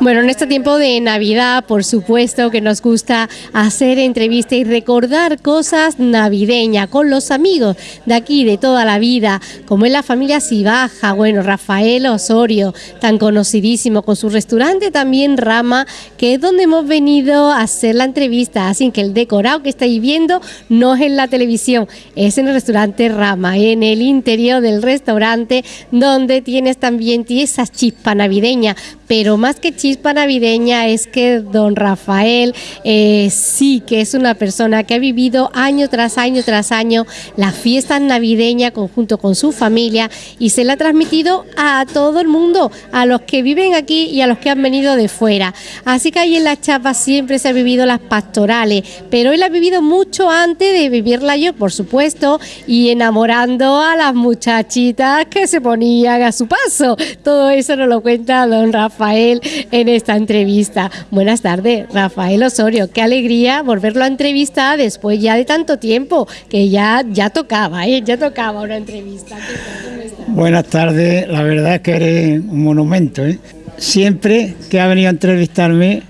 Bueno, en este tiempo de Navidad, por supuesto que nos gusta hacer entrevistas y recordar cosas navideñas con los amigos de aquí, de toda la vida, como es la familia Sibaja, bueno, Rafael Osorio, tan conocidísimo, con su restaurante también Rama, que es donde hemos venido a hacer la entrevista, así que el decorado que estáis viendo no es en la televisión, es en el restaurante Rama, en el interior del restaurante, donde tienes también esa chispa navideña, pero más que chispa navideña es que don Rafael eh, sí que es una persona que ha vivido año tras año tras año la fiesta navideña conjunto con su familia y se la ha transmitido a todo el mundo, a los que viven aquí y a los que han venido de fuera. Así que ahí en la chapa siempre se ha vivido las pastorales, pero él ha vivido mucho antes de vivirla yo, por supuesto, y enamorando a las muchachitas que se ponían a su paso. Todo eso nos lo cuenta don Rafael en esta entrevista. Buenas tardes, Rafael Osorio. Qué alegría volverlo a entrevistar después ya de tanto tiempo, que ya, ya tocaba, ¿eh? ya tocaba una entrevista. Buenas tardes, la verdad es que eres un monumento. ¿eh? Siempre que ha venido a entrevistarme,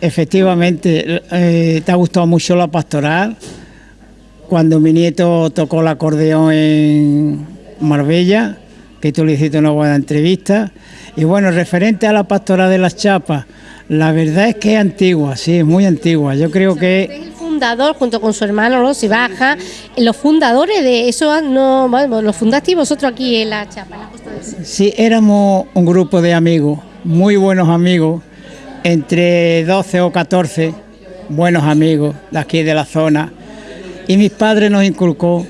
efectivamente, eh, te ha gustado mucho la pastoral. Cuando mi nieto tocó el acordeón en Marbella, que tú le hiciste una buena entrevista. Y bueno, referente a la pastora de las chapas, la verdad es que es antigua, sí, es muy antigua. Yo creo que... el fundador, junto con su hermano, ¿no? baja, los fundadores de eso, no, bueno, los fundasteis vosotros aquí en la chapa, en la Costa del. Sí, éramos un grupo de amigos, muy buenos amigos, entre 12 o 14 buenos amigos de aquí de la zona. Y mis padres nos inculcó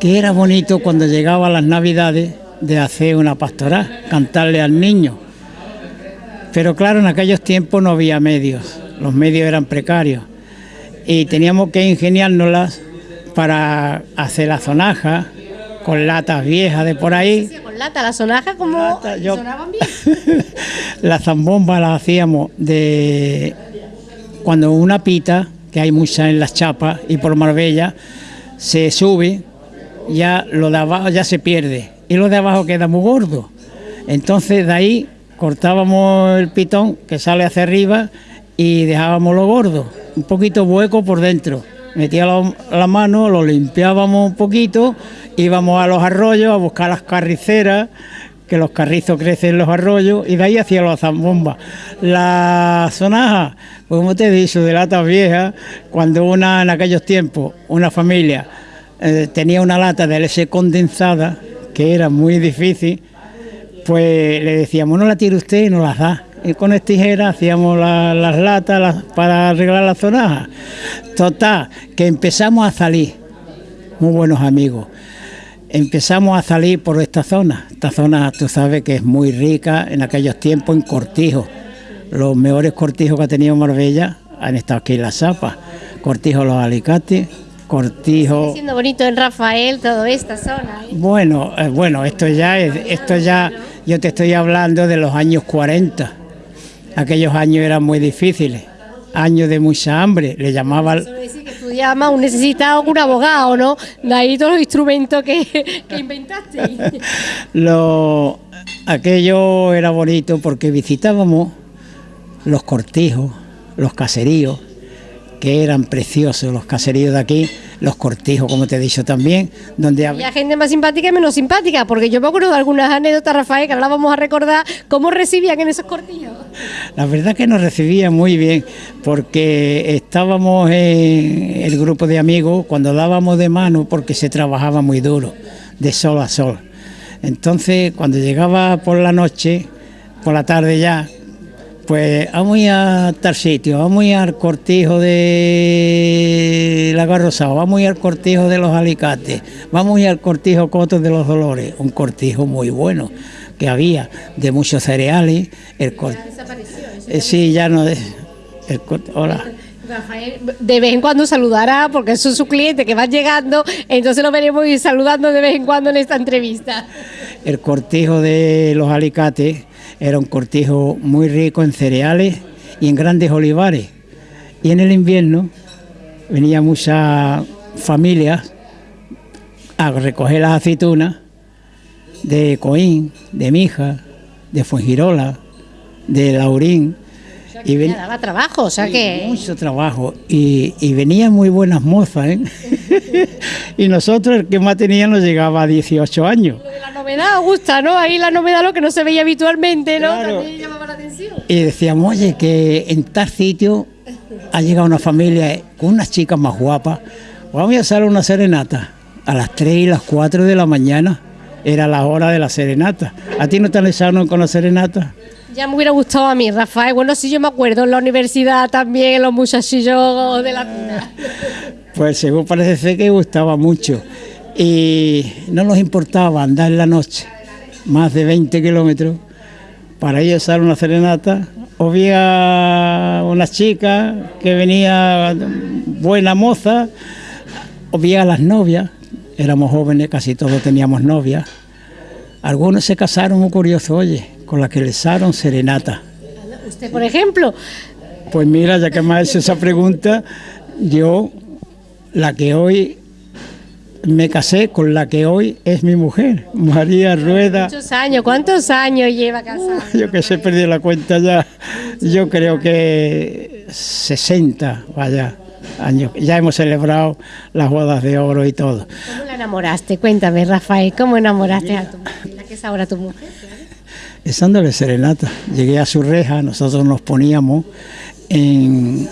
que era bonito cuando llegaban las navidades de hacer una pastoral, cantarle al niño. Pero claro, en aquellos tiempos no había medios, los medios eran precarios y teníamos que ingeniárnoslas para hacer la zonaja con latas viejas de por ahí. con lata, la sonaja como sonaban bien. la zambomba la hacíamos de cuando una pita, que hay muchas en las chapas y por Marbella, se sube, ya lo de abajo ya se pierde y lo de abajo queda muy gordo. Entonces de ahí cortábamos el pitón que sale hacia arriba y dejábamos lo gordo, un poquito hueco por dentro. Metía la, mano, lo limpiábamos un poquito, íbamos a los arroyos a buscar las carriceras, que los carrizos crecen en los arroyos, y de ahí hacia los zambombas. La sonaja, pues como te he dicho, de latas viejas, cuando una en aquellos tiempos, una familia, eh, tenía una lata de leche condensada, que era muy difícil, pues le decíamos, no la tire usted y no las da. Y con esta tijera hacíamos las latas para arreglar la zonaja. Total, que empezamos a salir, muy buenos amigos. Empezamos a salir por esta zona. Esta zona, tú sabes que es muy rica en aquellos tiempos en cortijos. Los mejores cortijos que ha tenido Marbella han estado aquí en la Zapa. Cortijos los alicates, Cortijo. Está siendo bonito en Rafael toda esta zona. ¿eh? Bueno, eh, bueno, esto ya es, esto ya, yo te estoy hablando de los años 40. Aquellos años eran muy difíciles, años de mucha hambre, le llamaban. Eso decir que un necesitado un abogado, ¿no? De ahí todos los instrumentos que, que inventaste. Lo, aquello era bonito porque visitábamos los cortijos, los caseríos que eran preciosos los caseríos de aquí, los cortijos, como te he dicho también, donde había gente más simpática y menos simpática, porque yo me acuerdo de algunas anécdotas, Rafael, que ahora vamos a recordar cómo recibían en esos cortijos. La verdad que nos recibían muy bien, porque estábamos en el grupo de amigos cuando dábamos de mano, porque se trabajaba muy duro, de sol a sol. Entonces, cuando llegaba por la noche, por la tarde ya, pues vamos a tal sitio, vamos a ir al cortijo de la Garrosao, vamos a ir al cortijo de los Alicates, vamos a ir al cortijo Cotos de los Dolores, un cortijo muy bueno que había de muchos cereales. El eh, sí, ya no. El, hola. Rafael, de vez en cuando saludará, porque eso es su cliente que va llegando, entonces lo veremos ir saludando de vez en cuando en esta entrevista. El cortijo de los alicates era un cortijo muy rico en cereales y en grandes olivares. Y en el invierno venían muchas familias a recoger las aceitunas de Coín, de Mija, de Fuengirola, de Laurín. Y daba trabajo, o sea que... Mucho trabajo. Y, y venían muy buenas mozas, ¿eh? y nosotros, el que más teníamos, llegaba a 18 años. Lo de la novedad gusta, ¿no? Ahí la novedad, lo que no se veía habitualmente, ¿no? También llamaba la atención. Y decíamos, oye, que en tal sitio ha llegado una familia con unas chicas más guapas. Vamos a hacer una serenata a las 3 y las 4 de la mañana. Era la hora de la serenata. ¿A ti no te alejaron con la serenata? Ya me hubiera gustado a mí, Rafael. Bueno, sí, yo me acuerdo en la universidad también, los muchachillos de la Pues según parece ser que gustaba mucho. Y no nos importaba andar en la noche, más de 20 kilómetros, para ir a hacer una serenata. O Había una chica que venía buena moza, o había las novias, éramos jóvenes, casi todos teníamos novias. Algunos se casaron, muy curioso, oye, con la que dieron serenata. ¿Usted, por ejemplo? Pues mira, ya que me ha hecho esa pregunta, yo, la que hoy me casé con la que hoy es mi mujer, María Rueda. Muchos años, ¿cuántos años lleva casada? yo que sé, perdí la cuenta ya, yo creo que 60, vaya, años. Ya hemos celebrado las bodas de oro y todo. ¿Cómo la enamoraste? Cuéntame, Rafael, ¿cómo enamoraste a tu mujer, la que es ahora tu mujer? Estándole serenata. Llegué a su reja, nosotros nos poníamos en,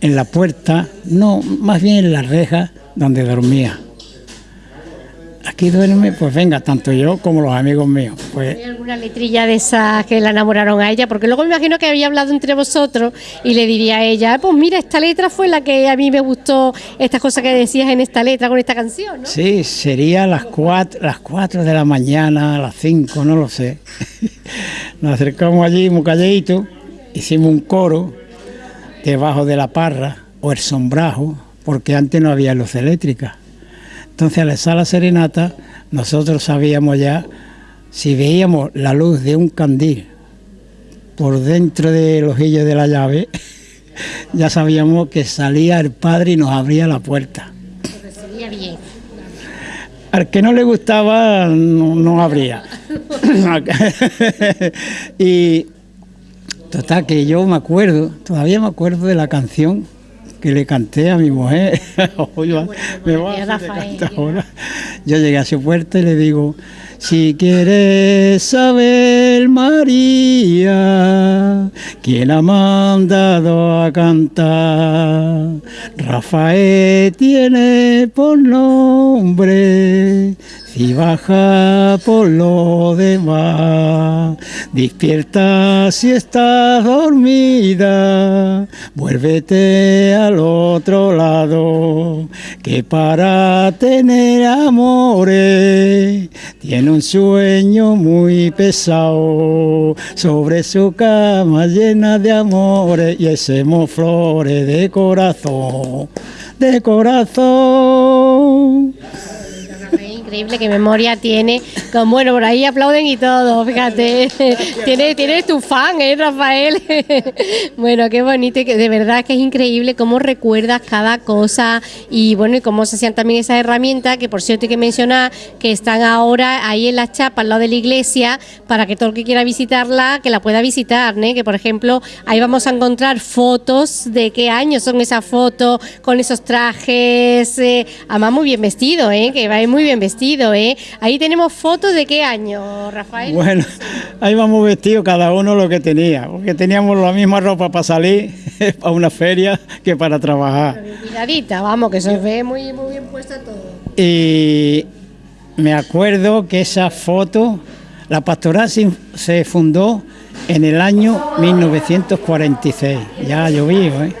en la puerta, no, más bien en la reja donde dormía aquí duerme, pues venga, tanto yo como los amigos míos. Pues, ¿Hay alguna letrilla de esas que la enamoraron a ella? Porque luego me imagino que había hablado entre vosotros y le diría a ella, pues mira, esta letra fue la que a mí me gustó, estas cosas que decías en esta letra con esta canción, ¿no? Sí, sería las cuatro, las cuatro de la mañana, las cinco, no lo sé. Nos acercamos allí muy calladito, hicimos un coro debajo de la parra o el sombrajo, porque antes no había luz eléctrica. Entonces al estar la serenata, nosotros sabíamos ya, si veíamos la luz de un candil por dentro del ojillo de la llave, ya sabíamos que salía el padre y nos abría la puerta. bien. Al que no le gustaba, no, no abría. y total, que yo me acuerdo, todavía me acuerdo de la canción que le canté a mi mujer. Yo llegué a su puerta y le digo, si quieres saber, María, quién ha mandado a cantar, Rafael tiene por nombre y baja por lo demás. Despierta si estás dormida, vuélvete al otro lado, que para tener amores tiene un sueño muy pesado. Sobre su cama llena de amores y ese flores de corazón, de corazón increíble qué memoria tiene. Con, bueno, por ahí aplauden y todo, fíjate. tienes, tienes tu fan, ¿eh, Rafael? bueno, qué bonito, de verdad que es increíble cómo recuerdas cada cosa y bueno, y cómo se hacían también esas herramientas, que por cierto hay que mencionar que están ahora ahí en la chapa, al lado de la iglesia, para que todo el que quiera visitarla, que la pueda visitar, ¿eh? que por ejemplo, ahí vamos a encontrar fotos de qué años son esas fotos, con esos trajes, eh, además muy bien vestido, ¿eh? que va muy bien vestido ¿eh? Ahí tenemos fotos de qué año, Rafael. Bueno, ahí vamos vestidos cada uno lo que tenía, porque teníamos la misma ropa para salir a una feria que para trabajar. Cuidadita, vamos, que se ve muy, muy bien puesta todo. Y me acuerdo que esa foto, la pastoral se fundó en el año 1946, ya llovido, ¿eh?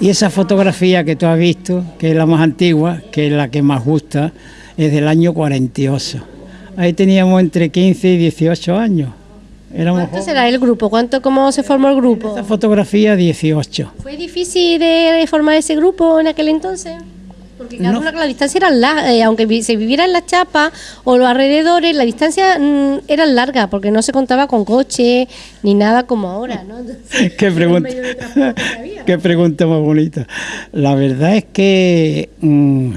Y esa fotografía que tú has visto, que es la más antigua, que es la que más gusta, es del año 48. Ahí teníamos entre 15 y 18 años. Éramos ¿Cuánto será el grupo? ¿Cuánto, ¿Cómo se formó el grupo? Esta fotografía 18. ¿Fue difícil de formar ese grupo en aquel entonces? Porque claro, la distancia era larga, eh, aunque se viviera en la chapa o los alrededores, la distancia mm, era larga porque no se contaba con coche ni nada como ahora, ¿no? ¿Qué, pregunta, ¿Qué pregunta más bonita? La verdad es que... Mm,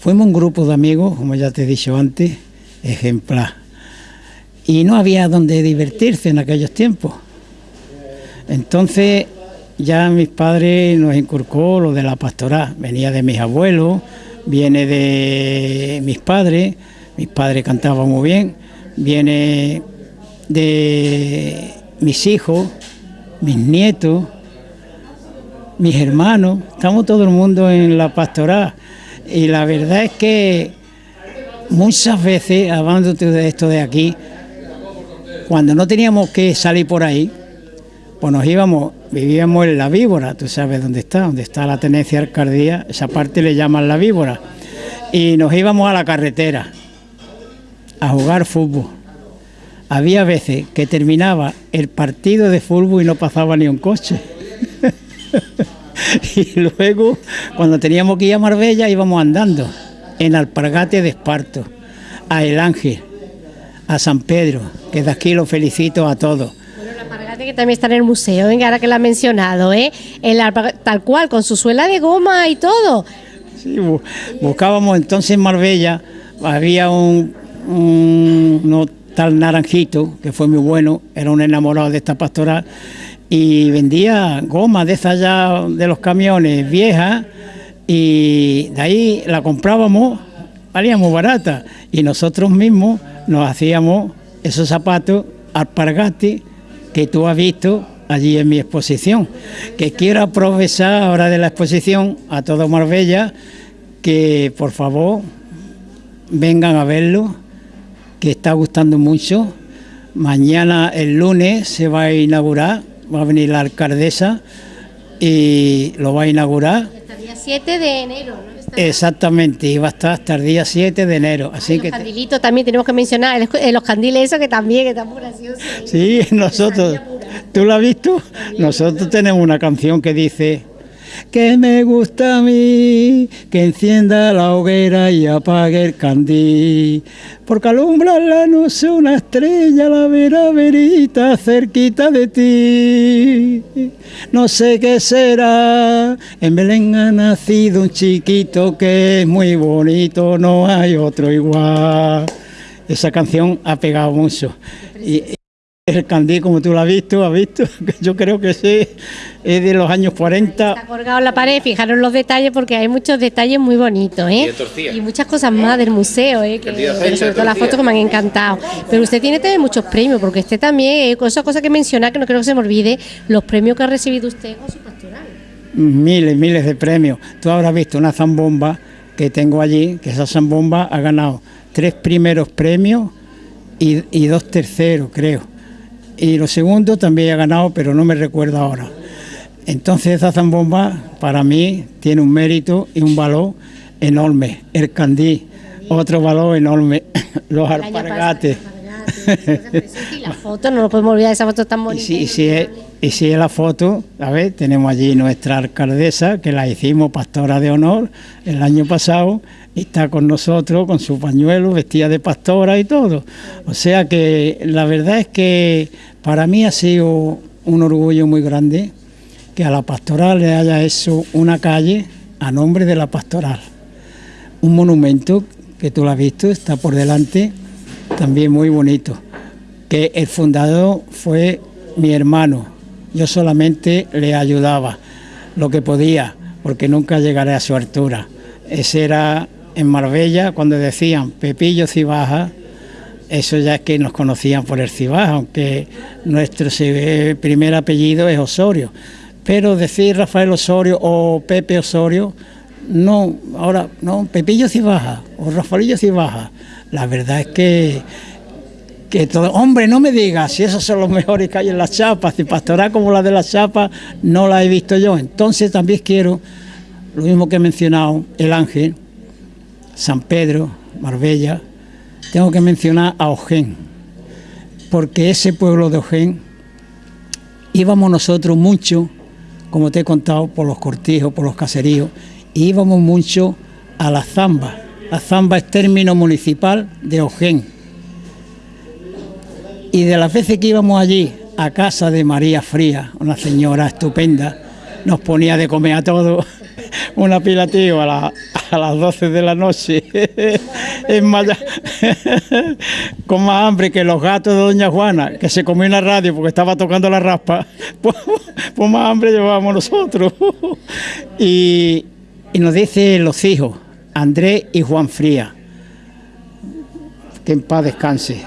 Fuimos un grupo de amigos, como ya te he dicho antes, ejemplar. Y no había donde divertirse en aquellos tiempos. Entonces ya mis padres nos inculcó lo de la pastoral, venía de mis abuelos, viene de mis padres, mis padres cantaban muy bien, viene de mis hijos, mis nietos, mis hermanos, estamos todo el mundo en la pastoral y la verdad es que muchas veces, hablando de esto de aquí, cuando no teníamos que salir por ahí, pues nos íbamos, vivíamos en la víbora, tú sabes dónde está, donde está la tenencia alcaldía, esa parte le llaman la víbora, y nos íbamos a la carretera a jugar fútbol. Había veces que terminaba el partido de fútbol y no pasaba ni un coche. y luego, cuando teníamos que ir a Marbella, íbamos andando en Alpargate de Esparto, a El Ángel, a San Pedro, que de aquí lo felicito a todos. Bueno, el Alpargate que también está en el museo, venga, ahora que lo ha mencionado, ¿eh? El tal cual, con su suela de goma y todo. Sí, buscábamos entonces en Marbella, había un, un tal Naranjito, que fue muy bueno, era un enamorado de esta pastoral, y vendía goma de esas ya de los camiones viejas y de ahí la comprábamos, valía muy barata y nosotros mismos nos hacíamos esos zapatos alpargati que tú has visto allí en mi exposición. Que quiero aprovechar ahora de la exposición a todo Marbella que por favor vengan a verlo, que está gustando mucho. Mañana el lunes se va a inaugurar va a venir la alcaldesa y lo va a inaugurar. Hasta el día 7 de enero, ¿no? Exactamente, y va a estar hasta el día 7 de enero. Así los que candilitos también tenemos que mencionar, los candiles esos que también que están muy graciosos. Sí, nosotros, ¿tú lo has visto? Nosotros tenemos una canción que dice que me gusta a mí, que encienda la hoguera y apague el candil, porque alumbra la noche una estrella, la vera verita cerquita de ti. No sé qué será, en Belén ha nacido un chiquito que es muy bonito, no hay otro igual. Esa canción ha pegado mucho. El candí, como tú lo has visto, has visto, yo creo que sí, es de los años 40. Está colgado en la pared, fijaros los detalles porque hay muchos detalles muy bonitos, ¿eh? Y, muchas cosas más del museo, ¿eh? pero sobre todo las fotos que me han encantado. Pero usted tiene también muchos premios, porque usted también, eh, esa cosa que menciona, que no creo que se me olvide, los premios que ha recibido usted con su pastoral. Miles, miles de premios. Tú habrás visto una zambomba que tengo allí, que esa zambomba ha ganado tres primeros premios y, y dos terceros, creo y lo segundo también ha ganado, pero no me recuerdo ahora. Entonces esa zambomba para mí tiene un mérito y un valor enorme. El candí, otro valor enorme. Los alpargates. Y la foto, no nos podemos olvidar esa foto tan bonita. Y si, es, y si es la foto, a ver, tenemos allí nuestra alcaldesa, que la hicimos pastora de honor el año pasado, está con nosotros con su pañuelo, vestida de pastora y todo. O sea que la verdad es que para mí ha sido un orgullo muy grande que a la pastoral le haya hecho una calle a nombre de la pastoral. Un monumento que tú lo has visto, está por delante, también muy bonito. Que el fundador fue mi hermano, yo solamente le ayudaba lo que podía, porque nunca llegaré a su altura. Ese era en Marbella, cuando decían Pepillo Cibaja, eso ya es que nos conocían por el Cibaja, aunque nuestro primer apellido es Osorio. Pero decir Rafael Osorio o Pepe Osorio, no, ahora, no, Pepillo Cibaja o Rafaelillo Cibaja. La verdad es que, que todo, hombre, no me digas si esos son los mejores que hay en las chapas, si pastoral como la de las chapas no la he visto yo. Entonces también quiero, lo mismo que he mencionado, el ángel, San Pedro, Marbella, tengo que mencionar a Ojén, porque ese pueblo de Ojén íbamos nosotros mucho, como te he contado, por los cortijos, por los caseríos, íbamos mucho a la Zamba. La Zamba es término municipal de Ojén. Y de las veces que íbamos allí, a casa de María Fría, una señora estupenda, nos ponía de comer a todos un apilativo a la, a las 12 de la noche, en Maya, con más hambre que los gatos de Doña Juana, que se comió en la radio porque estaba tocando la raspa, pues, pues más hambre llevábamos nosotros. Y, y nos dice los hijos, Andrés y Juan Fría, que en paz descanse,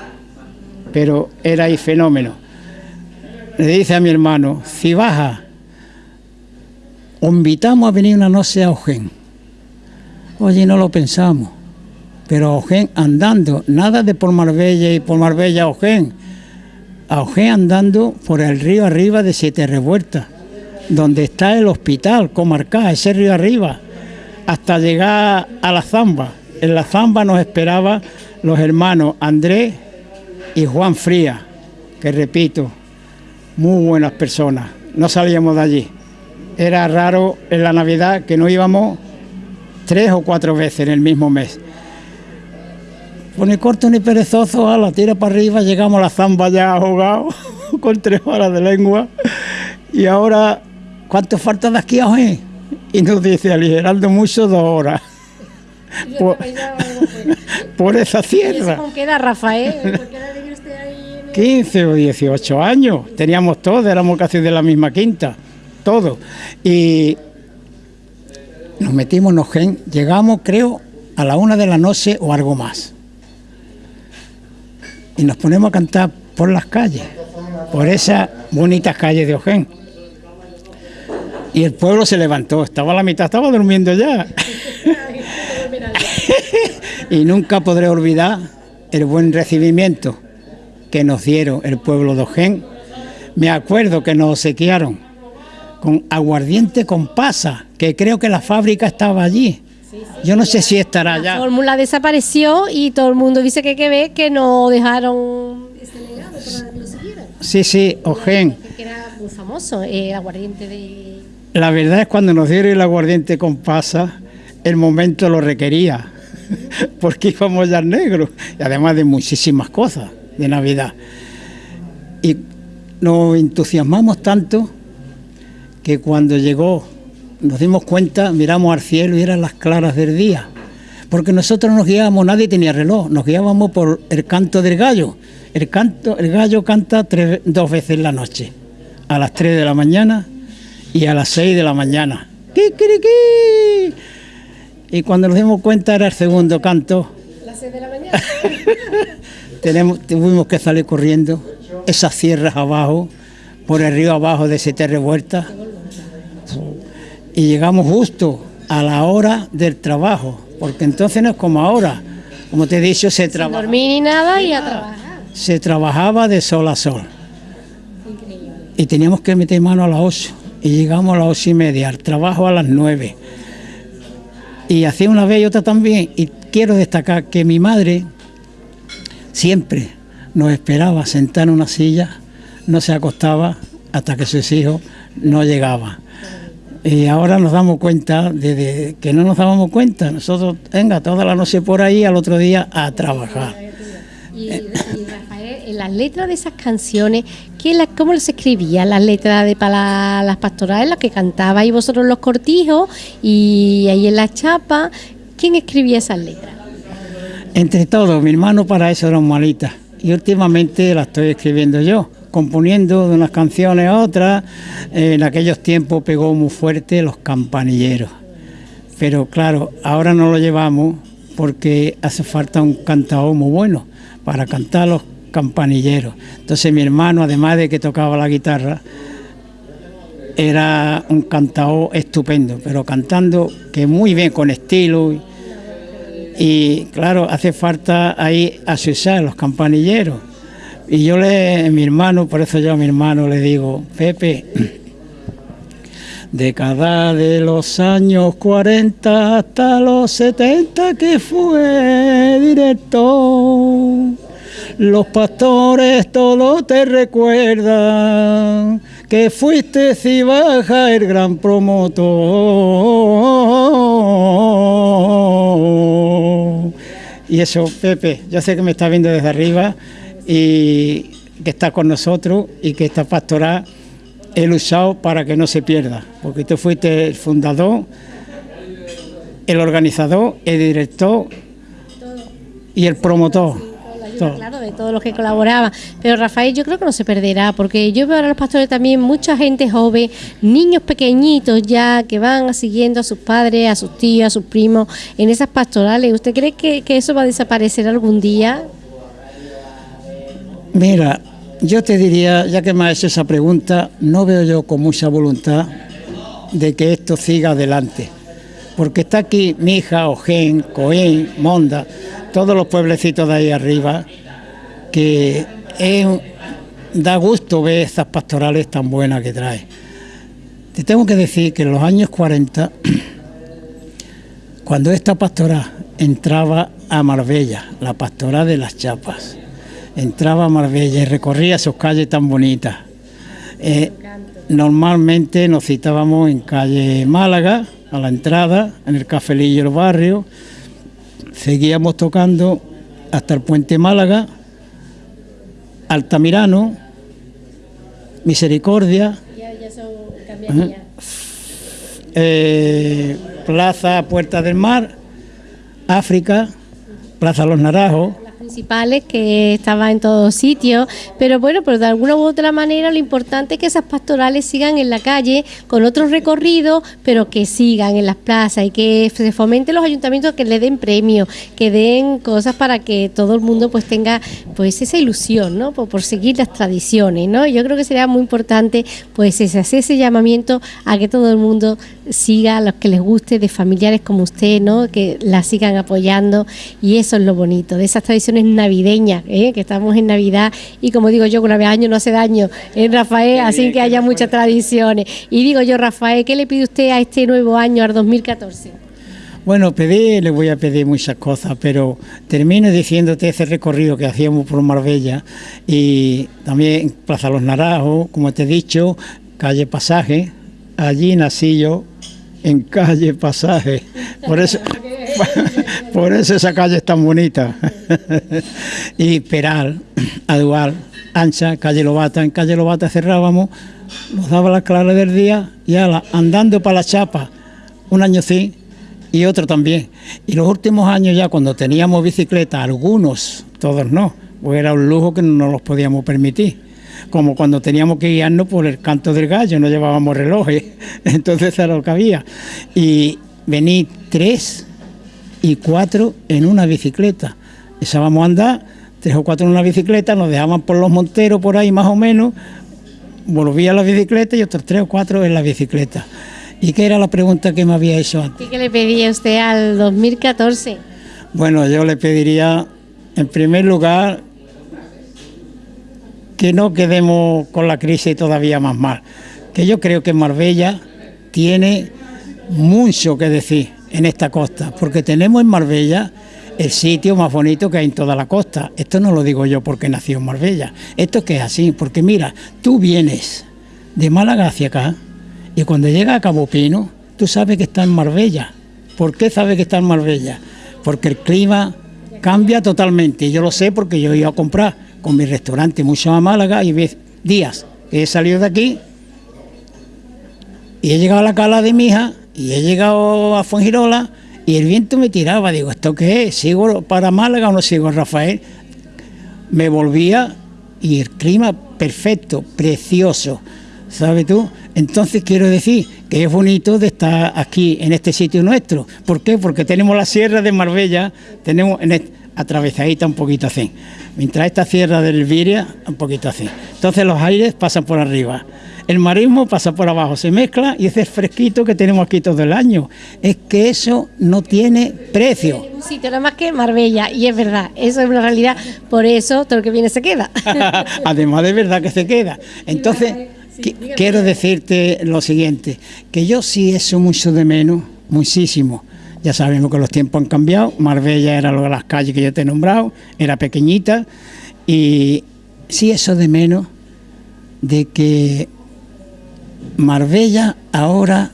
pero era ahí fenómeno. Le dice a mi hermano, si baja, os invitamos a venir una noche a Ojén. Oye, no lo pensamos, pero a Ojén andando, nada de por Marbella y por Marbella a Ojén, a Ojén andando por el río arriba de Siete Revueltas, donde está el hospital comarcal, ese río arriba, hasta llegar a la Zamba. En la Zamba nos esperaban los hermanos Andrés y Juan Fría, que repito, muy buenas personas. No salíamos de allí. Era raro en la Navidad que no íbamos tres o cuatro veces en el mismo mes. Pues ni corto ni perezoso, a la tira para arriba, llegamos a la zamba ya ahogados, con tres horas de lengua. Y ahora, ¿cuánto falta de aquí a hoy? Y nos dice, aligerando mucho, dos horas. Por, por, esa sierra. ¿Con qué edad, Rafael? 15 o 18 años, teníamos todos, éramos casi de la misma quinta, todos. Y nos metimos en Ojén, llegamos creo a la una de la noche o algo más. Y nos ponemos a cantar por las calles, por esas bonitas calles de Ojén. Y el pueblo se levantó, estaba a la mitad, estaba durmiendo ya. y nunca podré olvidar el buen recibimiento que nos dieron el pueblo de Ojén. Me acuerdo que nos obsequiaron con aguardiente con pasa, que creo que la fábrica estaba allí. Yo no sé si estará allá. La fórmula desapareció y todo el mundo dice que, que ve que no dejaron ese legado lo. Sí, sí, Ojén. Que era muy famoso, el aguardiente de... La verdad es cuando nos dieron el aguardiente con pasa, el momento lo requería, porque íbamos ya negros, y además de muchísimas cosas de Navidad. Y nos entusiasmamos tanto que cuando llegó nos dimos cuenta, miramos al cielo y eran las claras del día. Porque nosotros nos guiábamos, nadie tenía reloj, nos guiábamos por el canto del gallo. El, canto, el gallo canta tres, dos veces en la noche, a las 3 de la mañana y a las 6 de la mañana. ¡Kikiriki! Y cuando nos dimos cuenta era el segundo canto. ¿Las 6 de la mañana? Tenemos, tuvimos que salir corriendo esas sierras abajo, por el río abajo de Siete Revueltas, y llegamos justo a la hora del trabajo, porque entonces no es como ahora, como te he dicho, se trabajaba. dormir ni nada y a trabajar. Se trabajaba de sol a sol. Increíble. Y teníamos que meter mano a las 8, y llegamos a las ocho y media, al trabajo a las 9. Y hacía una vez y otra también, y quiero destacar que mi madre siempre nos esperaba sentar en una silla, no se acostaba hasta que sus hijos no llegaban. Y ahora nos damos cuenta de, que no nos dábamos cuenta. Nosotros, venga, toda la noche por ahí, al otro día a trabajar. Y, Rafael, las letras de esas canciones, ¿qué la, ¿cómo las escribían las letras de para las pastorales, las que cantabais vosotros los cortijos y ahí en la chapa? ¿Quién escribía esas letras? Entre todos, mi hermano para eso eran malitas. Y últimamente las estoy escribiendo yo componiendo de unas canciones a otras. En aquellos tiempos pegó muy fuerte los campanilleros. Pero claro, ahora no lo llevamos porque hace falta un cantador muy bueno para cantar los campanilleros. Entonces mi hermano, además de que tocaba la guitarra, era un cantador estupendo, pero cantando que muy bien, con estilo. Y, claro, hace falta ahí asusar los campanilleros y yo le, mi hermano, por eso yo a mi hermano le digo, Pepe, década de los años 40 hasta los 70 que fue directo. Los pastores todo te recuerdan que fuiste Cibaja el gran promotor. Y eso, Pepe, yo sé que me está viendo desde arriba y que está con nosotros y que esta pastoral he luchado para que no se pierda, porque tú fuiste el fundador el organizador, el director y el promotor. Claro, de todos los que colaboraban. Pero Rafael, yo creo que no se perderá, porque yo veo a los pastores también mucha gente joven, niños pequeñitos ya que van siguiendo a sus padres, a sus tíos, a sus primos en esas pastorales. ¿Usted cree que, que eso va a desaparecer algún día? Mira, yo te diría, ya que me has hecho esa pregunta, no veo yo con mucha voluntad de que esto siga adelante. Porque está aquí Mija, Ojén, Coén, Monda, todos los pueblecitos de ahí arriba, que da gusto ver estas pastorales tan buenas que trae. Te tengo que decir que en los años 40, cuando esta pastora entraba a Marbella, la pastora de las Chapas, entraba a Marbella y recorría sus calles tan bonitas. Eh, normalmente nos citábamos en calle Málaga, a la entrada, en el cafelillo del barrio, seguíamos tocando hasta el puente Málaga, Altamirano, Misericordia, eh, Plaza Puerta del Mar, África, Plaza Los Naranjos, principales que estaba en todos sitios, pero bueno, pero de alguna u otra manera lo importante es que esas pastorales sigan en la calle con otros recorridos, pero que sigan en las plazas y que se fomenten los ayuntamientos que le den premios, que den cosas para que todo el mundo pues tenga pues esa ilusión, ¿no? Por, seguir las tradiciones, ¿no? Yo creo que sería muy importante pues ese, hacer ese llamamiento a que todo el mundo siga a los que les guste de familiares como usted, ¿no? Que la sigan apoyando y eso es lo bonito de esas tradiciones navideñas, ¿eh? que estamos en Navidad y como digo yo, una vez año no hace daño, en ¿eh, Rafael, así que haya muchas tradiciones. Y digo yo, Rafael, ¿qué le pide usted a este nuevo año, al 2014? Bueno, pedir, le voy a pedir muchas cosas, pero termino diciéndote ese recorrido que hacíamos por Marbella y también Plaza Los Naranjos, como te he dicho, calle Pasaje, allí nací yo, en calle Pasaje. Por eso, por eso esa calle es tan bonita. y Peral, Adual, Ancha, calle Lobata. En calle Lobata cerrábamos, nos daba las claras del día y andando para la chapa, un año sí y otro también. Y los últimos años ya cuando teníamos bicicleta, algunos, todos no, pues era un lujo que no nos podíamos permitir como cuando teníamos que guiarnos por el canto del gallo, no llevábamos relojes, entonces era lo que había. Y vení tres y cuatro en una bicicleta. Empezábamos a andar, tres o cuatro en una bicicleta, nos dejaban por los monteros por ahí más o menos, volvía a la bicicleta y otros tres o cuatro en la bicicleta. ¿Y qué era la pregunta que me había hecho antes? ¿Qué le pedía usted al 2014? Bueno, yo le pediría, en primer lugar, que no quedemos con la crisis todavía más mal. Que yo creo que Marbella tiene mucho que decir en esta costa, porque tenemos en Marbella el sitio más bonito que hay en toda la costa. Esto no lo digo yo porque nació en Marbella, esto es que es así, porque mira, tú vienes de Málaga hacia acá y cuando llegas a Cabo Pino, tú sabes que está en Marbella. ¿Por qué sabes que está en Marbella? Porque el clima cambia totalmente. Yo lo sé porque yo iba a comprar con mi restaurante mucho a Málaga y días he salido de aquí y he llegado a la cala de mi hija y he llegado a Fuengirola y el viento me tiraba. Digo, ¿esto qué es? ¿Sigo para Málaga o no sigo, Rafael? Me volvía y el clima perfecto, precioso, ¿sabes tú? Entonces quiero decir que es bonito de estar aquí en este sitio nuestro. ¿Por qué? Porque tenemos la sierra de Marbella, tenemos en atravesadita un poquito así. Mientras esta sierra del Viria, un poquito así. Entonces los aires pasan por arriba. El marismo pasa por abajo, se mezcla y ese fresquito que tenemos aquí todo el año. Es que eso no tiene precio. Un sitio nada más que Marbella, y es verdad, eso es una realidad, por eso todo lo que viene se queda. Además de verdad que se queda. Entonces, quiero decirte lo siguiente, que yo sí eso mucho de menos, muchísimo ya sabemos que los tiempos han cambiado. Marbella era lo de las calles que yo te he nombrado, era pequeñita. Y sí eso de menos de que Marbella ahora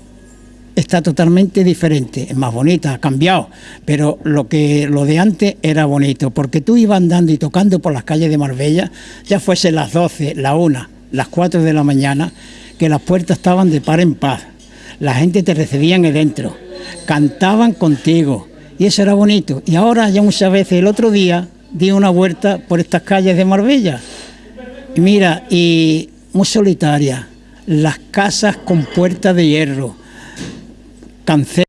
está totalmente diferente, es más bonita, ha cambiado, pero lo que lo de antes era bonito, porque tú ibas andando y tocando por las calles de Marbella, ya fuese las 12, la 1, las 4 de la mañana, que las puertas estaban de par en paz, la gente te recibía en el dentro, cantaban contigo y eso era bonito. Y ahora ya muchas veces, el otro día, di una vuelta por estas calles de Marbella. Y mira, y muy solitaria, las casas con puertas de hierro, cancel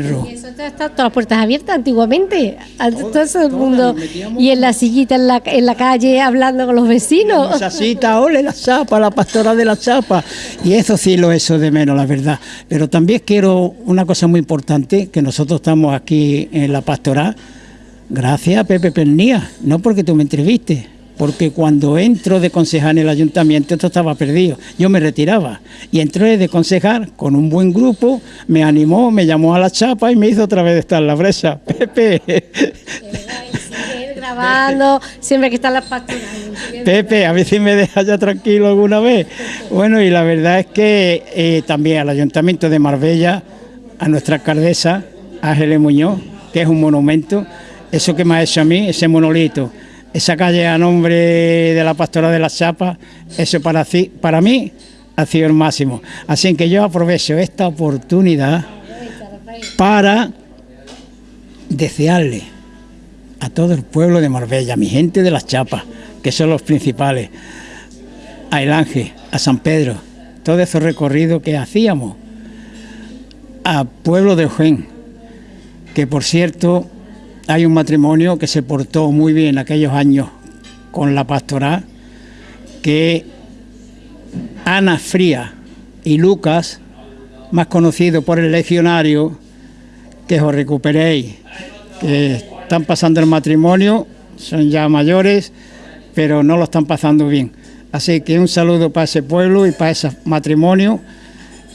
y eso está todas las puertas abiertas antiguamente, todo, el mundo. Y en la sillita en la, en la calle hablando con los vecinos. Cita, ole la chapa, la pastora de la chapa. Y eso sí lo eso de menos, la verdad. Pero también quiero una cosa muy importante, que nosotros estamos aquí en la pastoral, gracias a Pepe Pernía, no porque tú me entrevistes porque cuando entro de concejal en el ayuntamiento esto estaba perdido, yo me retiraba y entré de concejal con un buen grupo, me animó, me llamó a la chapa y me hizo otra vez estar en la brecha. Pepe. grabando, siempre que está la pastoral. Pepe, a ver si me deja ya tranquilo alguna vez. Bueno, y la verdad es que eh, también al Ayuntamiento de Marbella, a nuestra alcaldesa, Ángeles Muñoz, que es un monumento, eso que me ha hecho a mí, ese monolito, esa calle a nombre de la Pastora de las Chapas, eso para, mí ha sido el máximo. Así que yo aprovecho esta oportunidad para desearle a todo el pueblo de Marbella, a mi gente de las Chapas, que son los principales, a El Ángel, a San Pedro, todo ese recorrido que hacíamos, a Pueblo de Ojén, que por cierto hay un matrimonio que se portó muy bien aquellos años con la pastoral, que Ana Fría y Lucas, más conocido por el legionario, que os recuperéis, que están pasando el matrimonio, son ya mayores, pero no lo están pasando bien. Así que un saludo para ese pueblo y para ese matrimonio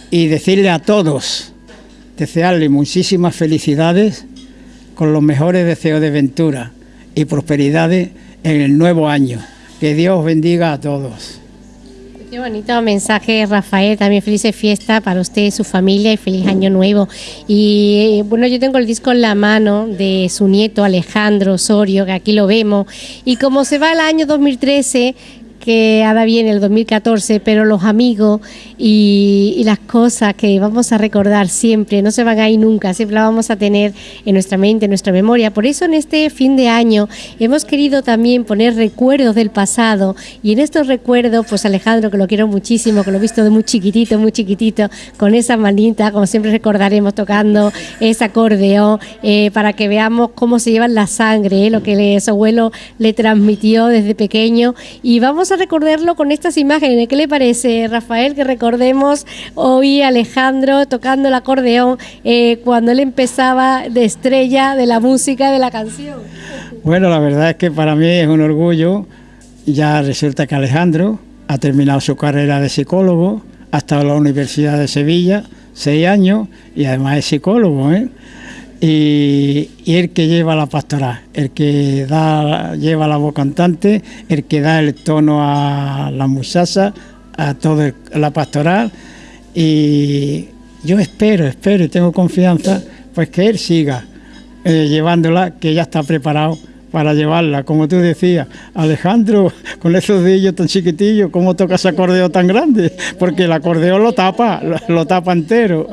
y decirle a todos, desearle muchísimas felicidades con los mejores deseos de ventura y prosperidades en el nuevo año. Que Dios bendiga a todos. Qué bonito mensaje, Rafael. También felices fiesta para usted su familia y feliz año nuevo. Y bueno, yo tengo el disco en la mano de su nieto Alejandro Osorio, que aquí lo vemos. Y como se va el año 2013, que ahora viene el 2014, pero los amigos y, las cosas que vamos a recordar siempre no se van a ir nunca, siempre las vamos a tener en nuestra mente, en nuestra memoria. Por eso en este fin de año hemos querido también poner recuerdos del pasado y en estos recuerdos, pues Alejandro, que lo quiero muchísimo, que lo he visto de muy chiquitito, muy chiquitito, con esa manita, como siempre recordaremos, tocando ese acordeón, eh, para que veamos cómo se lleva la sangre, eh, lo que su abuelo le transmitió desde pequeño y vamos a recordarlo con estas imágenes. ¿Qué le parece, Rafael, que recordemos hoy a Alejandro tocando el acordeón eh, cuando él empezaba de estrella de la música de la canción? Bueno, la verdad es que para mí es un orgullo. Ya resulta que Alejandro ha terminado su carrera de psicólogo, ha estado en la Universidad de Sevilla seis años y además es psicólogo. ¿eh? Y, el que lleva la pastoral, el que da, lleva la voz cantante, el que da el tono a la muchacha, a toda la pastoral y yo espero, espero y tengo confianza pues que él siga eh, llevándola, que ya está preparado para llevarla, como tú decías, Alejandro, con esos dedillos tan chiquitillos, ¿cómo toca ese acordeón tan grande? Porque el acordeón lo tapa, lo tapa entero.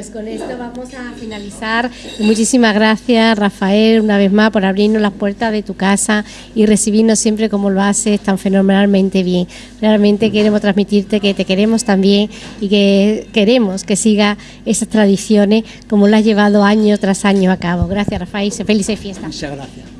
Pues con esto vamos a finalizar. Muchísimas gracias, Rafael, una vez más por abrirnos las puertas de tu casa y recibirnos siempre como lo haces tan fenomenalmente bien. Realmente queremos transmitirte que te queremos también y que queremos que siga esas tradiciones como lo has llevado año tras año a cabo. Gracias, Rafael. Felices fiestas. Muchas gracias.